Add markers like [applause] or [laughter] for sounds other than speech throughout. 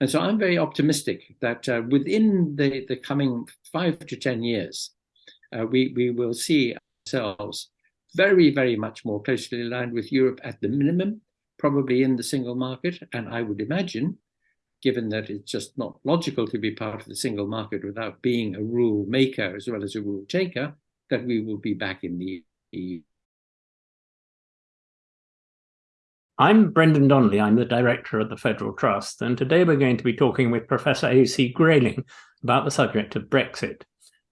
And so I'm very optimistic that uh, within the, the coming five to 10 years, uh, we, we will see ourselves very, very much more closely aligned with Europe at the minimum, probably in the single market. And I would imagine, given that it's just not logical to be part of the single market without being a rule maker as well as a rule taker, that we will be back in the EU. I'm Brendan Donnelly. I'm the director of the Federal Trust, and today we're going to be talking with Professor A.C. Grayling about the subject of Brexit.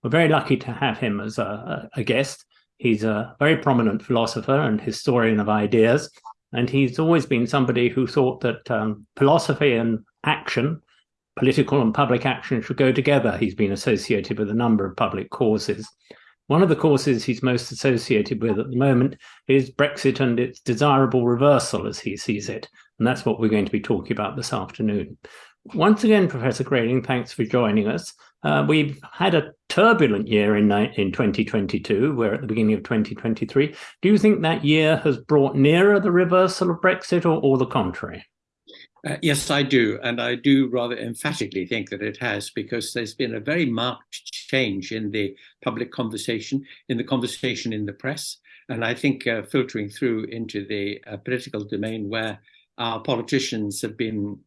We're very lucky to have him as a, a guest. He's a very prominent philosopher and historian of ideas, and he's always been somebody who thought that um, philosophy and action, political and public action, should go together. He's been associated with a number of public causes. One of the causes he's most associated with at the moment is Brexit and its desirable reversal, as he sees it. And that's what we're going to be talking about this afternoon. Once again, Professor Grayling, thanks for joining us. Uh, we've had a turbulent year in, in 2022. We're at the beginning of 2023. Do you think that year has brought nearer the reversal of Brexit or, or the contrary? Uh, yes, I do. And I do rather emphatically think that it has, because there's been a very marked change in the public conversation, in the conversation in the press, and I think uh, filtering through into the uh, political domain where our politicians have been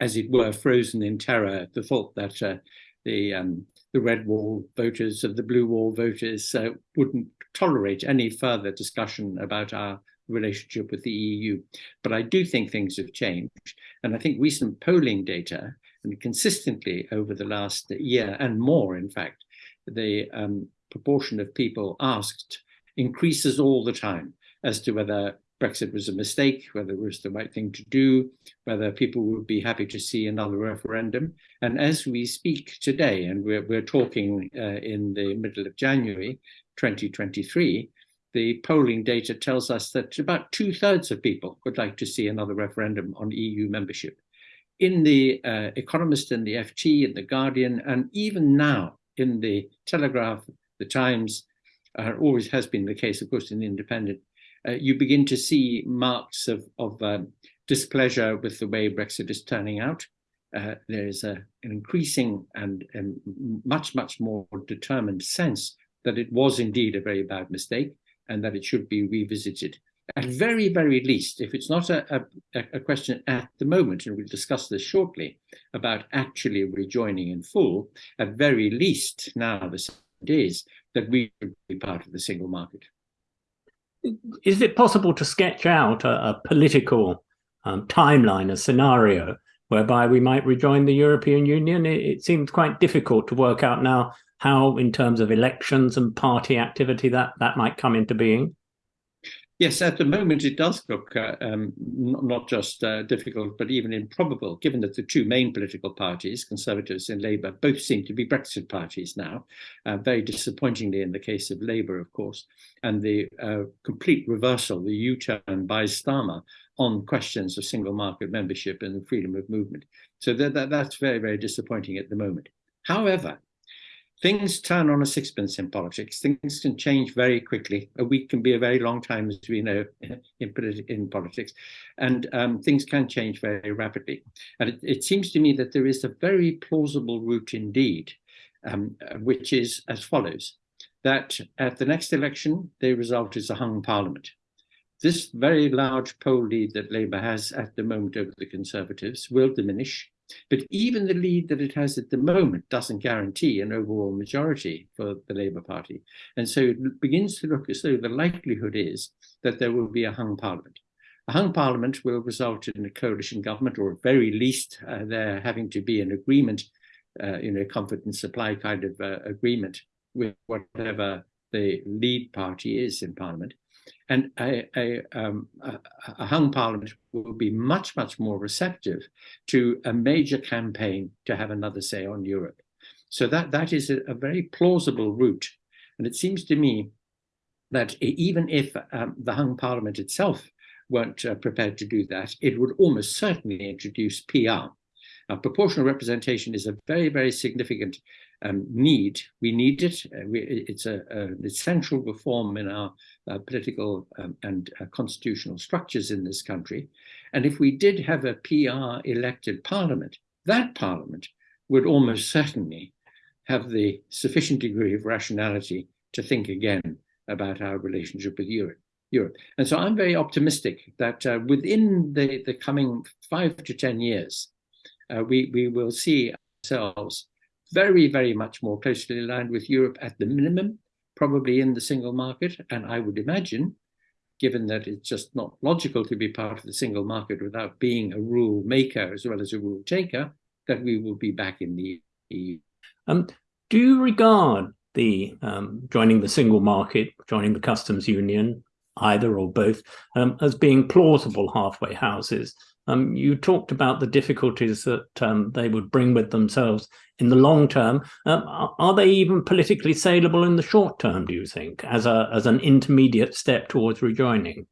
as it were, frozen in terror at the thought that uh, the um, the red wall voters of the blue wall voters uh, wouldn't tolerate any further discussion about our relationship with the EU. But I do think things have changed. And I think recent polling data, and consistently over the last year and more, in fact, the um, proportion of people asked increases all the time as to whether Brexit was a mistake, whether it was the right thing to do, whether people would be happy to see another referendum. And as we speak today, and we're, we're talking uh, in the middle of January 2023, the polling data tells us that about two thirds of people would like to see another referendum on EU membership. In the uh, Economist and the FT and the Guardian, and even now in the Telegraph, the Times, uh, always has been the case, of course, in the Independent, uh, you begin to see marks of, of um, displeasure with the way Brexit is turning out. Uh, there is a, an increasing and, and, much, much more determined sense that it was indeed a very bad mistake and that it should be revisited. At very, very least, if it's not a, a, a question at the moment, and we'll discuss this shortly, about actually rejoining in full, at very least now the is that we should be part of the single market is it possible to sketch out a, a political um, timeline, a scenario whereby we might rejoin the European Union? It, it, seems quite difficult to work out now how, in terms of elections and party activity, that, that might come into being. Yes, at the moment it does look uh, um, not just uh, difficult, but even improbable, given that the two main political parties, Conservatives and Labour, both seem to be Brexit parties now, uh, very disappointingly in the case of Labour, of course, and the uh, complete reversal, the U-turn by Starmer on questions of single market membership and the freedom of movement. So that, that, that's very, very disappointing at the moment. However, things turn on a sixpence in politics. Things can change very quickly. A week can be a very long time, as we know, [laughs] in, in politics. And um, things can change very rapidly. And it, it, seems to me that there is a very plausible route indeed, um, which is as follows, that at the next election, the result is a hung parliament. This very large poll lead that Labour has at the moment over the Conservatives will diminish but even the lead that it has at the moment doesn't guarantee an overall majority for the Labour Party. And so it begins to look as though the likelihood is that there will be a hung parliament. A hung parliament will result in a coalition government, or at very least uh, there having to be an agreement, uh, you know, comfort and supply kind of uh, agreement with whatever the lead party is in parliament. And a, a, um, a, hung parliament will be much, much more receptive to a major campaign to have another say on Europe. So that, that is a, a very plausible route. And it seems to me that even if um, the hung parliament itself weren't uh, prepared to do that, it would almost certainly introduce PR. Now, proportional representation is a very, very significant um, need. We need it. Uh, we, it's a, a, essential reform in our uh, political um, and uh, constitutional structures in this country. And if we did have a PR elected parliament, that parliament would almost certainly have the sufficient degree of rationality to think again about our relationship with Europe. Europe. And so I'm very optimistic that uh, within the, the coming five to 10 years, uh, we, we will see ourselves very, very much more closely aligned with Europe at the minimum, probably in the single market. And I would imagine, given that it's just not logical to be part of the single market without being a rule maker as well as a rule taker, that we will be back in the EU. Um, do you regard the um, joining the single market, joining the customs union, either or both, um, as being plausible halfway houses? Um, you talked about the difficulties that um, they would bring with themselves in the long term. Um, are they even politically saleable in the short term, do you think, as, a, as an intermediate step towards rejoining?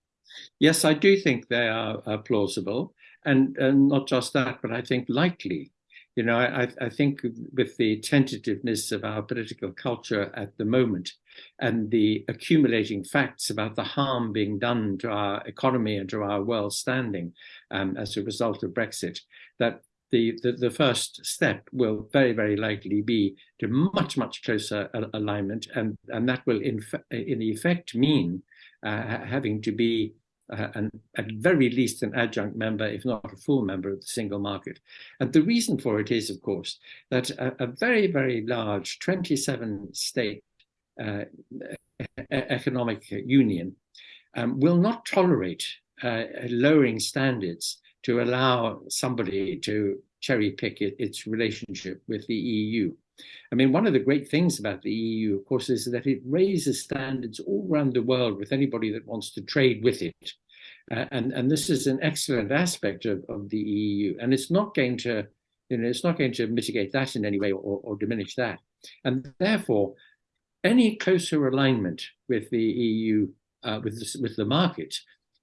Yes, I do think they are uh, plausible. And, and not just that, but I think likely. You know, I, I think with the tentativeness of our political culture at the moment and the accumulating facts about the harm being done to our economy and to our world standing um, as a result of Brexit, that the, the, the, first step will very, very likely be to much, much closer alignment. And, and that will, in, in effect, mean uh, having to be uh, and at very least an adjunct member, if not a full member of the single market. And the reason for it is, of course, that a, a very, very large 27 state uh, economic union um, will not tolerate uh, lowering standards to allow somebody to cherry pick it, its relationship with the EU. I mean, one of the great things about the EU, of course, is that it raises standards all around the world with anybody that wants to trade with it. Uh, and, and this is an excellent aspect of, of the EU. And it's not going to, you know, it's not going to mitigate that in any way or, or diminish that. And therefore, any closer alignment with the EU, uh, with, the, with the market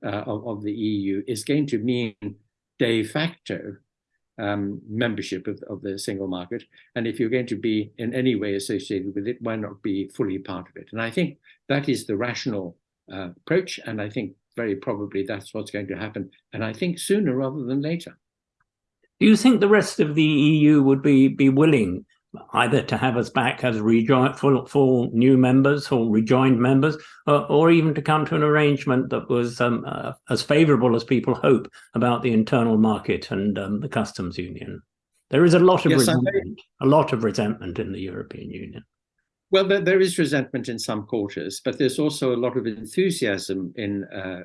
uh, of, of the EU is going to mean de facto um, membership of, of the single market. And if you're going to be in any way associated with it, why not be fully part of it? And I think that is the rational uh, approach. And I think very probably that's what's going to happen. And I think sooner rather than later. Do you think the rest of the EU would be, be willing either to have us back as rejoin, full, full new members or rejoined members, or, or even to come to an arrangement that was um, uh, as favourable as people hope about the internal market and um, the customs union. There is a lot of yes, resentment, a lot of resentment in the European Union. Well, there, there is resentment in some quarters, but there's also a lot of enthusiasm in uh,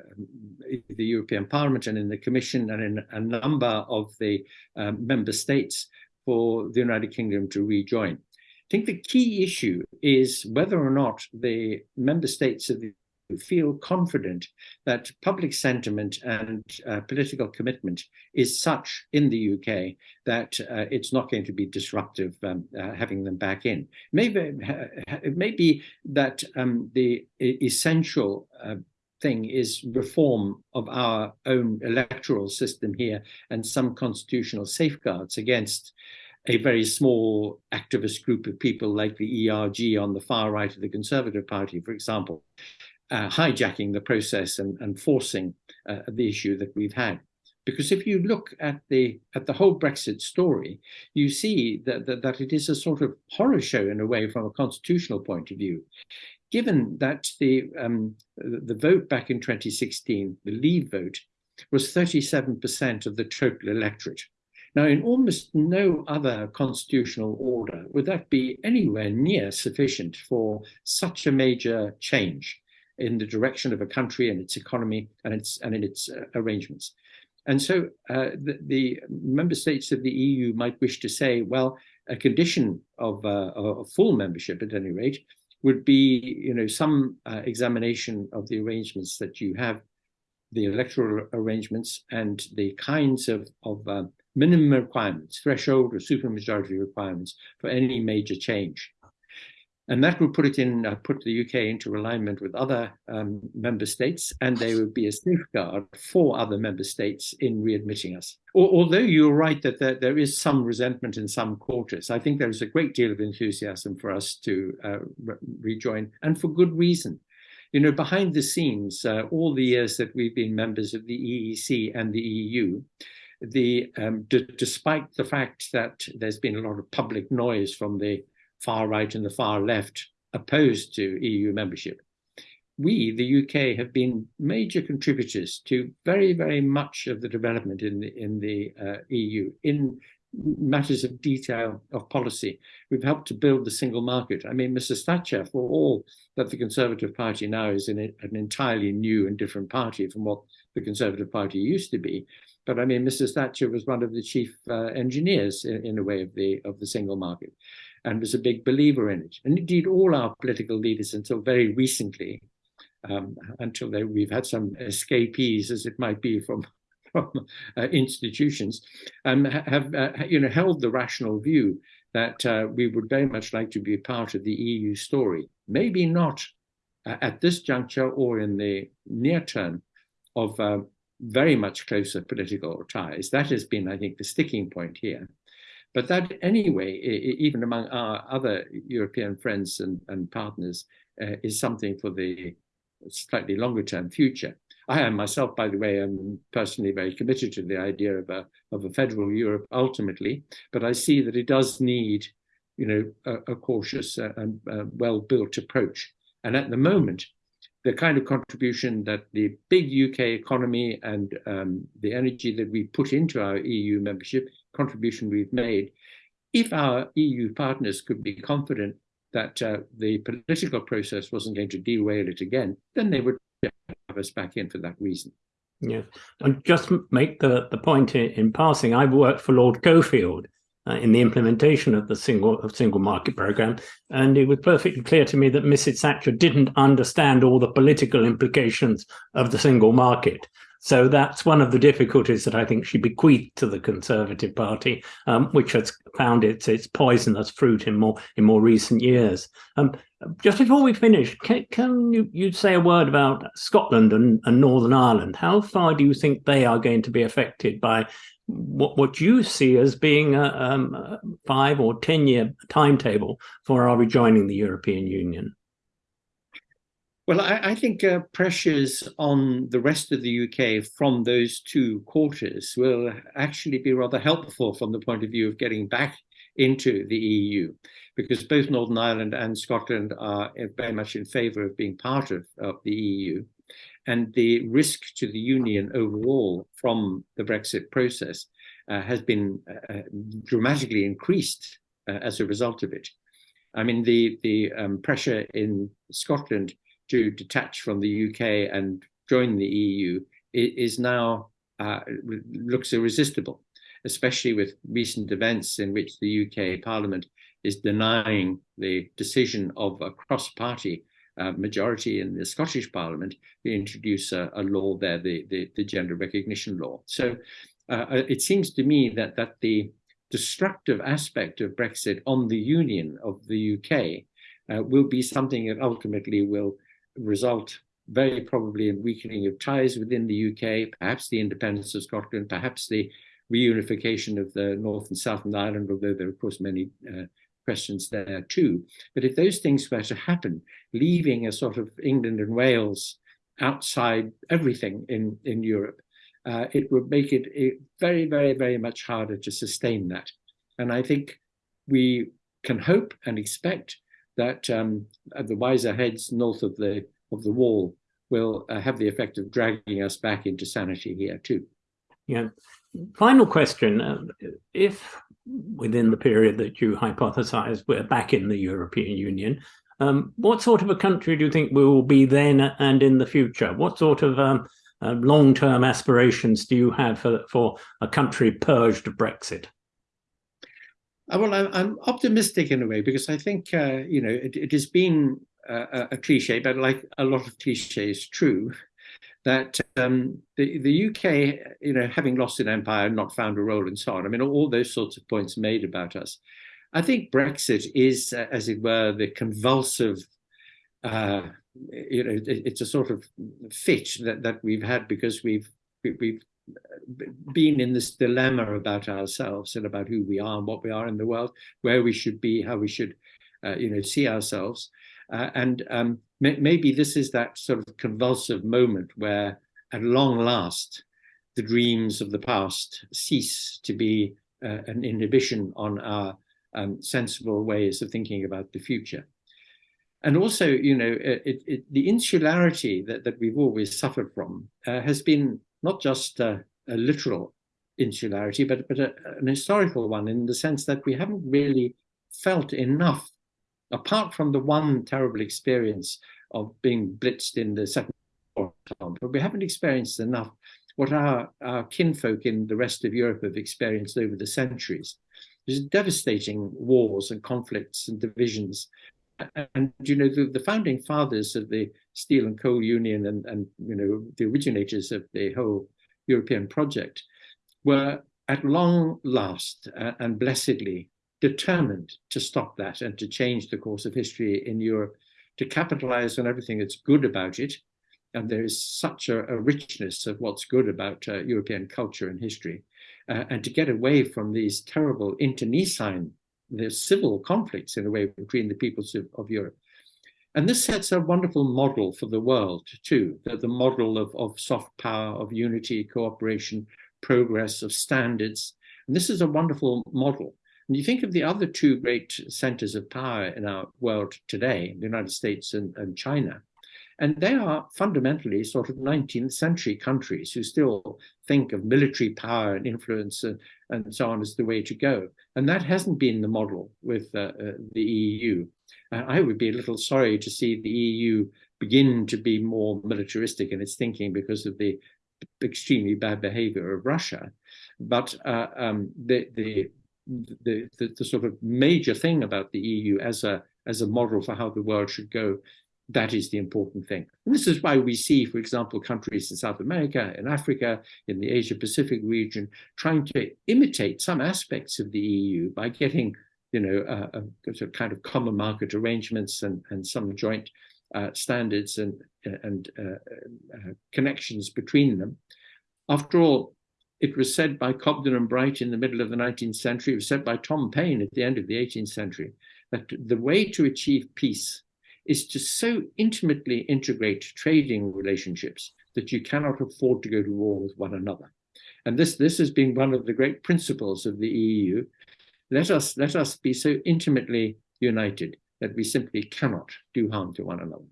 the European Parliament and in the Commission and in a number of the um, member states for the United Kingdom to rejoin. I think the key issue is whether or not the member states of the feel confident that public sentiment and uh, political commitment is such in the UK that uh, it's not going to be disruptive um, uh, having them back in. Maybe it may be that um, the essential uh, thing is reform of our own electoral system here and some constitutional safeguards against a very small activist group of people like the ERG on the far right of the Conservative Party, for example, uh, hijacking the process and, and forcing uh, the issue that we've had. Because if you look at the at the whole Brexit story, you see that, that, that it is a sort of horror show in a way from a constitutional point of view. Given that the um, the vote back in 2016, the Leave vote, was 37% of the total electorate. Now, in almost no other constitutional order would that be anywhere near sufficient for such a major change in the direction of a country and its economy and its and in its uh, arrangements. And so uh, the, the, member states of the EU might wish to say, well, a condition of, uh, of full membership at any rate would be, you know, some uh, examination of the arrangements that you have, the electoral arrangements and the kinds of, of uh, minimum requirements, threshold or supermajority requirements for any major change. And that would put it in, uh, put the UK into alignment with other um, member states, and they would be a safeguard for other member states in readmitting us. although you're right that there, there is some resentment in some quarters, I think there is a great deal of enthusiasm for us to uh, re rejoin, and for good reason. You know, behind the scenes, uh, all the years that we've been members of the EEC and the EU, the um, despite the fact that there's been a lot of public noise from the far right and the far left opposed to EU membership, we, the UK, have been major contributors to very, very much of the development in the, in the uh, EU in matters of detail of policy. We've helped to build the single market. I mean, Mrs. Thatcher, for all that the Conservative Party now is in an entirely new and different party from what the Conservative Party used to be, but I mean, Mrs. Thatcher was one of the chief uh, engineers in, in, a way of the of the single market, and was a big believer in it. And indeed, all our political leaders until very recently, um, until they, we've had some escapees, as it might be, from [laughs] from uh, institutions, um, have uh, you know held the rational view that uh, we would very much like to be part of the EU story. Maybe not uh, at this juncture or in the near term of uh, very much closer political ties. That has been, I think, the sticking point here. But that, anyway, even among our other European friends and, and partners, uh, is something for the slightly longer term future. I am myself, by the way, am personally very committed to the idea of a, of a federal Europe ultimately, but I see that it does need, you know, a, a cautious and well-built approach. And at the moment, the kind of contribution that the big UK economy and um, the energy that we put into our EU membership, contribution we've made, if our EU partners could be confident that uh, the political process wasn't going to derail it again, then they would have us back in for that reason. Yeah, and just make the, the point in, in passing, I've worked for Lord Cockfield, uh, in the implementation of the single of single market program, and it was perfectly clear to me that Mrs. Thatcher didn't understand all the political implications of the single market. So that's one of the difficulties that I think she bequeathed to the Conservative Party, um, which has found its its poisonous fruit in more in more recent years. Um, just before we finish, can, can you, you say a word about Scotland and, and Northern Ireland? How far do you think they are going to be affected by what, what you see as being a, um, a five or 10 year timetable for our rejoining the European Union? Well, I, I think uh, pressures on the rest of the UK from those two quarters will actually be rather helpful from the point of view of getting back into the EU, because both Northern Ireland and Scotland are very much in favour of being part of, of the EU and the risk to the union overall from the Brexit process uh, has been uh, dramatically increased uh, as a result of it. I mean, the, the um, pressure in Scotland to detach from the UK and join the EU is now uh, looks irresistible, especially with recent events in which the UK Parliament is denying the decision of a cross-party uh, majority in the Scottish Parliament to introduce a, a law there, the, the, the, gender recognition law. So uh, uh it seems to me that, that the destructive aspect of Brexit on the union of the UK uh, will be something that ultimately will result very probably in weakening of ties within the UK, perhaps the independence of Scotland, perhaps the reunification of the North and Southern Ireland, although there are of course many uh, questions there too. But if those things were to happen, leaving a sort of England and Wales outside everything in, in Europe, uh, it would make it, it very, very, very much harder to sustain that. And I think we can hope and expect that um, the wiser heads north of the of the wall will uh, have the effect of dragging us back into sanity here too. Yeah. Final question: uh, If within the period that you hypothesize we're back in the European Union. Um, what sort of a country do you think we will be then and in the future? What sort of um, uh, long-term aspirations do you have for, for a country purged of Brexit? Uh, well, I'm optimistic in a way because I think, uh, you know, it, it has been a, a cliche, but like a lot of cliches, true, that um, the, the UK, you know, having lost an empire, not found a role and so on, I mean, all those sorts of points made about us. I think Brexit is, uh, as it were, the convulsive, uh, you know, it, it's a sort of fit that, that we've had because we've, we've been in this dilemma about ourselves and about who we are and what we are in the world, where we should be, how we should, uh, you know, see ourselves. Uh, and um, maybe this is that sort of convulsive moment where, at long last, the dreams of the past cease to be uh, an inhibition on our um, sensible ways of thinking about the future. And also, you know, it, it, the insularity that, that we've always suffered from uh, has been not just uh, a literal insularity, but, but a, an historical one in the sense that we haven't really felt enough, apart from the one terrible experience of being blitzed in the Second World War, but we haven't experienced enough what our, our kinfolk in the rest of Europe have experienced over the centuries. There's devastating wars and conflicts and divisions. And, you know, the, the founding fathers of the Steel and Coal Union and, and, you know, the originators of the whole European project were at long last uh, and blessedly determined to stop that and to change the course of history in Europe, to capitalize on everything that's good about it, and there is such a, a richness of what's good about uh, European culture and history, uh, and to get away from these terrible internecine, the civil conflicts in a way between the peoples of, of Europe. And this sets a wonderful model for the world too, the, the model of, of soft power, of unity, cooperation, progress, of standards. And this is a wonderful model. And you think of the other two great centers of power in our world today, the United States and, and China, and they are fundamentally sort of 19th century countries who still think of military power and influence and, and so on is the way to go. And that hasn't been the model with uh, uh, the EU. Uh, I would be a little sorry to see the EU begin to be more militaristic in its thinking because of the extremely bad behavior of Russia. But uh, um, the, the, the, the, the sort of major thing about the EU as a as a model for how the world should go that is the important thing. And this is why we see, for example, countries in South America, in Africa, in the Asia Pacific region, trying to imitate some aspects of the EU by getting, you know, a, kind of common market arrangements and, and some joint uh, standards and, and uh, uh, connections between them. After all, it was said by Cobden and Bright in the middle of the 19th century, it was said by Tom Paine at the end of the 18th century, that the way to achieve peace is to so intimately integrate trading relationships that you cannot afford to go to war with one another. And this, this has been one of the great principles of the EU. Let us, let us be so intimately united that we simply cannot do harm to one another.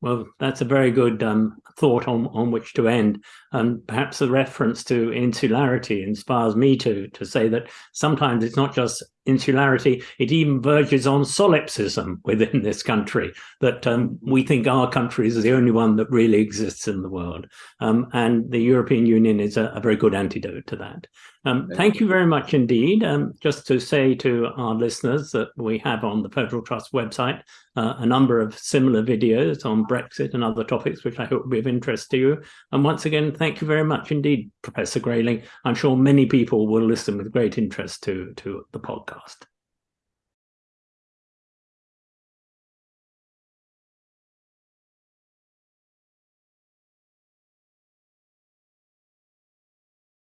Well, that's a very good um, thought on, on which to end. And perhaps the reference to insularity inspires me to, to say that sometimes it's not just insularity, it even verges on solipsism within [laughs] this country, that um, we think our country is the only one that really exists in the world. Um, and the European Union is a, a, very good antidote to that. Um, thank you very much indeed. Um, just to say to our listeners that we have on the Federal Trust website uh, a number of similar videos on Brexit and other topics, which I hope will be of interest to you. And once again, thank you very much indeed, Professor Grayling. I'm sure many people will listen with great interest to, to the podcast.